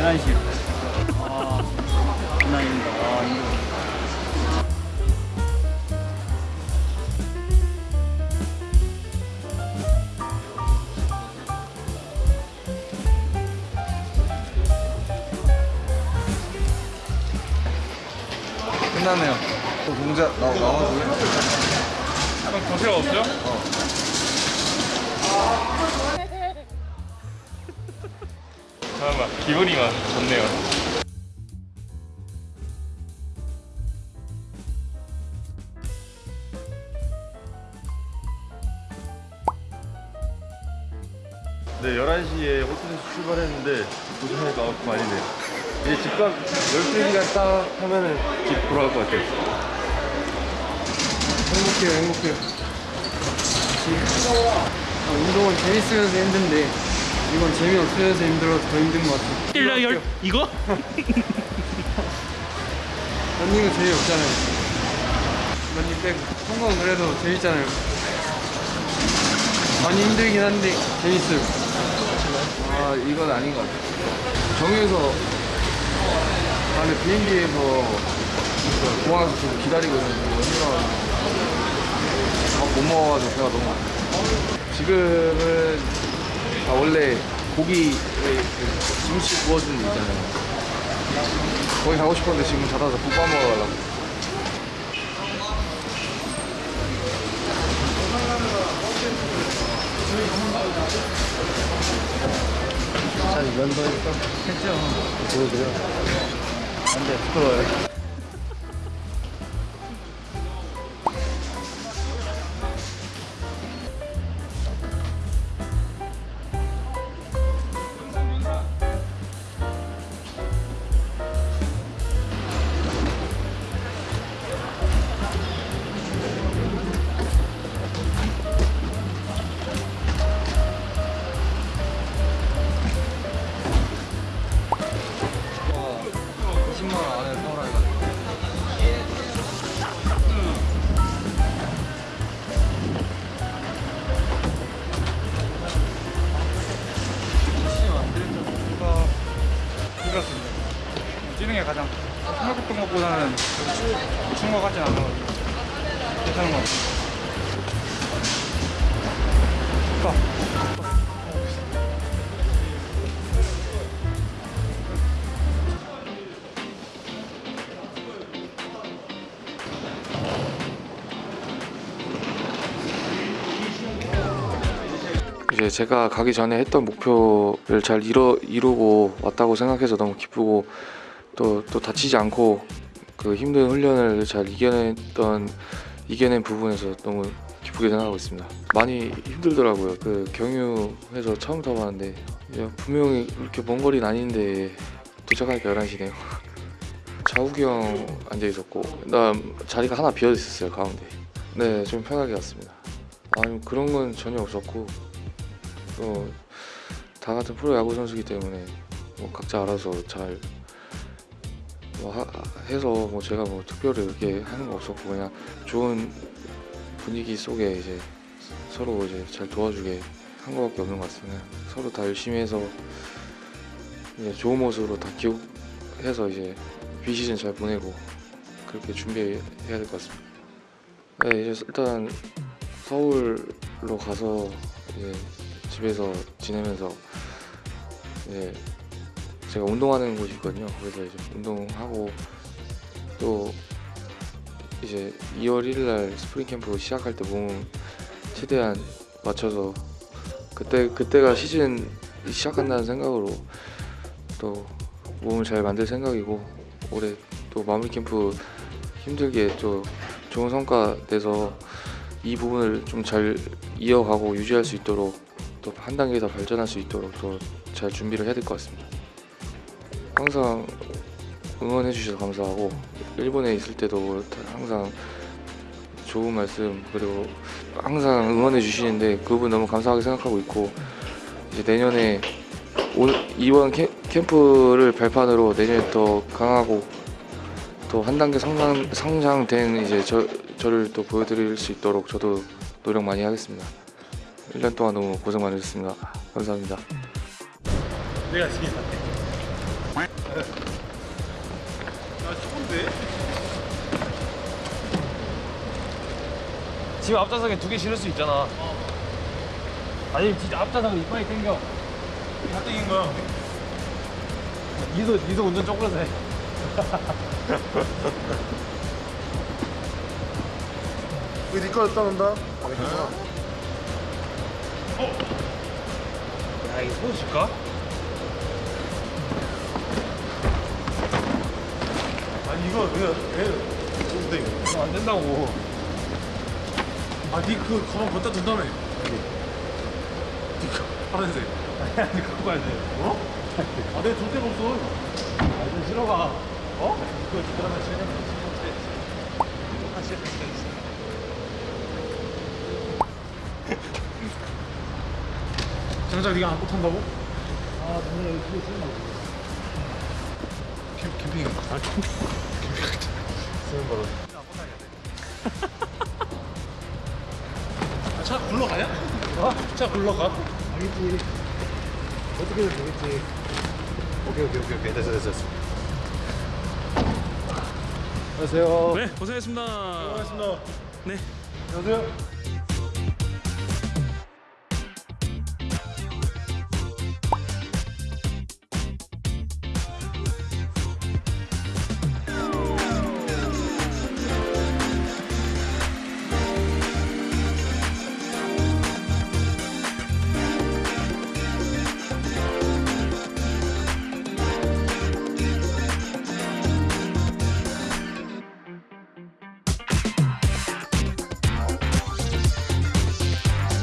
11시. 아, 장난입니다. 아, 이거. 끝났네요. 또 동작 나 나와도 그럼 정체가 없어요? 잠깐만 기분이가 좋네요 네, 11시에 호텔에서 출발했는데 도착하니까 아홉 시 반이네요. 이제 집값 12시간 딱 하면은 집 돌아갈 것 같아요. 행복해요, 행복해요. 아, 운동은 재밌으면서 힘든데 이건 재미없으면서 힘들어서 더 힘든 것 같아요. 일라 열 이거? 런닝은 재미없잖아요. 런닝 빼고 성공은 그래도 재밌잖아요. 많이 힘들긴 한데 재밌어요. 아 이건 아닌 것 같아요. 정에서 안에 비행기에서 공항에서 좀 기다리고 있는데 힘들어가지고 밥못 먹어가지고 배가 너무 아파요. 지금은 아, 원래 고기 김치 구워주는 데 있잖아요. 거기 가고 싶었는데 지금 닫아서 국밥 먹으러 가려고. 자, 면도했어? 했죠. 보여드려. 안 돼, 부끄러워요. 생각했던 것보다는 미친 것 같진 않아가지고 괜찮은 것 같아요. 이제 제가 가기 전에 했던 목표를 잘 이뤄, 이루고 왔다고 생각해서 너무 기쁘고 또, 또 다치지 않고 그 힘든 훈련을 잘 이겨냈던 이겨낸 부분에서 너무 기쁘게 생각하고 있습니다. 많이 힘들더라고요. 그 경유해서 처음 타봤는데 분명히 그렇게 먼 거리는 아닌데 도착하니까 11시네요. 자욱이 형 앉아 있었고 그다음 자리가 하나 비어 있었어요 가운데. 네, 좀 편하게 갔습니다. 아니 그런 건 전혀 없었고 또 다 같은 프로 야구 선수기 때문에 뭐 각자 알아서 잘 뭐 하- 해서 뭐 제가 뭐 특별히 이렇게 하는 거 없었고 그냥 좋은 분위기 속에 이제 서로 이제 잘 도와주게 한 거밖에 없는 것 같습니다. 서로 다 열심히 해서 이제 좋은 모습으로 다 기록해서 이제 비시즌 잘 보내고 그렇게 준비해야 될 것 같습니다. 네, 이제 일단 서울로 가서 이제 집에서 지내면서 이제 제가 운동하는 곳이 있거든요. 그래서 이제 운동하고 또 이제 2월 1일 날 스프링 캠프 시작할 때 몸 최대한 맞춰서 그때 그때가 시즌 시작한다는 생각으로 또 몸을 잘 만들 생각이고 올해 또 마무리 캠프 힘들게 또 좋은 성과 내서 이 부분을 좀 잘 이어가고 유지할 수 있도록 또 한 단계 더 발전할 수 있도록 또 잘 준비를 해야 될 것 같습니다. 항상 응원해 주셔서 감사하고 일본에 있을 때도 항상 좋은 말씀 그리고 항상 응원해 주시는데 그 부분 너무 감사하게 생각하고 있고 이제 내년에 올 이번 캠, 캠프를 발판으로 내년에 더 강하고 또 한 단계 상상, 상장된 이제 저, 저를 또 보여드릴 수 있도록 저도 노력 많이 하겠습니다. 1년 동안 너무 고생 많으셨습니다. 감사합니다. 내가 지금 샀대. 지금 앞좌석에 두 개 실을 수 있잖아. 아니 진짜 앞좌석을 이빨이 당겨. 다 땡긴 거야. 이소 이소 운전 쪼그려서 해. 왜 니꺼 따는다? 야 이거 소주 줄까? 이거 왜? 왜? 뭔데 이거? 안 된다고. 아니그 가방 갖다 준다며. 파란색. 아니 갖고 가야 돼. 아 내가 줄 데가 없어. 좀 싫어가. 그거 그러면 지금 장작 네가 안 못한다고? 아, 너네 여기 그거 쓰는 거. 캠, 캠핑. 아, 캠핑. 쓰는 거로. 아, 차 굴러가냐? 어? 차 굴러가? 알겠지. 어떻게든 되겠지. 오케이, 오케이, 오케이, 오케이. 됐어, 됐어, 됐어. 안녕하세요. 네 고생했습니다 고맙습니다. 네 안녕하세요.